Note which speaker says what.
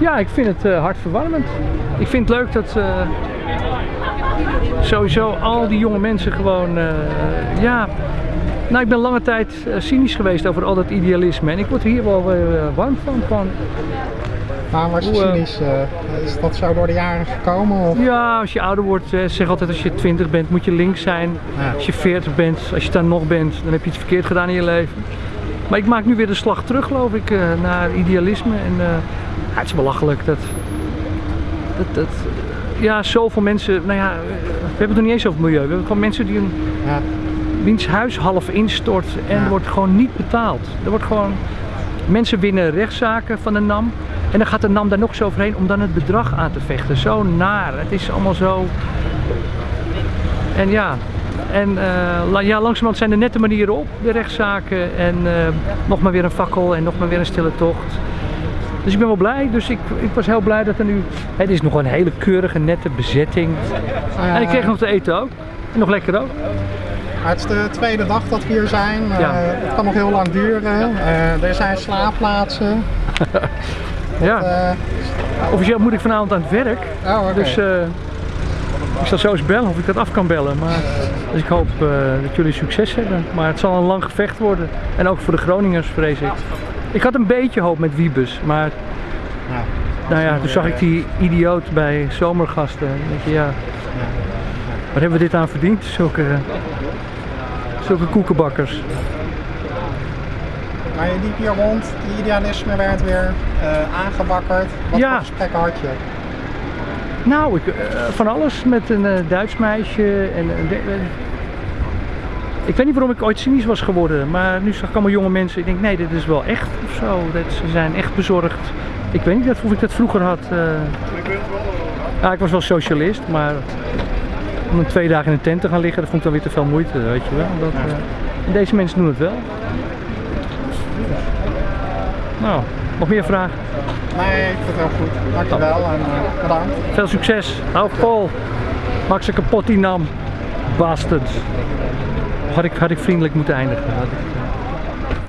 Speaker 1: Ja, ik vind het uh, hartverwarmend. Ik vind het leuk dat uh, sowieso al die jonge mensen gewoon, uh, ja... Nou, ik ben lange tijd cynisch geweest over al dat idealisme en ik word hier wel warm van. van
Speaker 2: Waarom was je cynisch? is dat zo door de jaren gekomen? Of?
Speaker 1: Ja, als je ouder wordt, zeg altijd als je 20 bent moet je links zijn. Ja. Als je 40 bent, als je daar nog bent, dan heb je iets verkeerd gedaan in je leven. Maar ik maak nu weer de slag terug, geloof ik, naar idealisme. En, ja, het is belachelijk dat, dat, dat ja, zoveel mensen, nou ja, we hebben het nog niet eens over milieu. We hebben gewoon mensen die een, ja. wiens huis half instort en ja. er wordt gewoon niet betaald. Er wordt gewoon, mensen winnen rechtszaken van de NAM en dan gaat de NAM daar nog zo overheen om dan het bedrag aan te vechten. Zo naar, het is allemaal zo... En ja, en uh, ja, langzamerhand zijn er nette manieren op, de rechtszaken. En uh, nog maar weer een fakkel en nog maar weer een stille tocht. Dus ik ben wel blij. Dus ik, ik was heel blij dat er nu... Het is nog een hele keurige, nette bezetting. Uh, en ik kreeg nog te eten ook. En nog lekker ook.
Speaker 2: Het is de tweede dag dat we hier zijn. Ja. Het kan nog heel lang duren. Er zijn slaapplaatsen.
Speaker 1: ja. Officieel moet ik vanavond aan het werk.
Speaker 2: Oh, okay.
Speaker 1: Dus ik zal zo eens bellen of ik dat af kan bellen. Maar, dus ik hoop dat jullie succes hebben. Maar het zal een lang gevecht worden. En ook voor de Groningers vrees ik. Ik had een beetje hoop met Wiebus, maar ja, nou ja, toen zag ik die idioot bij zomergasten. Denk je, ja, wat hebben we dit aan verdiend? Zulke, zulke koekenbakkers.
Speaker 2: Maar je liep hier rond, die idealisme werd weer uh, aangewakkerd. Wat ja. voor gesprekken had je?
Speaker 1: Nou, ik, uh, van alles met een uh, Duits meisje en ik weet niet waarom ik ooit cynisch was geworden, maar nu zag ik allemaal jonge mensen. Ik denk, nee, dit is wel echt of zo. Dat, ze zijn echt bezorgd. Ik weet niet of ik dat vroeger had. Ja, ik was wel socialist, maar om een twee dagen in een tent te gaan liggen, dat vond ik dan weer te veel moeite, weet je wel. Dat, deze mensen doen het wel. Nou, nog meer vragen?
Speaker 2: Nee, ik vind het heel goed. Dankjewel oh. en uh, bedankt.
Speaker 1: Veel succes. Hou vol. Maak ze kapot die nam. Bastards. Had ik, had ik vriendelijk moeten eindigen.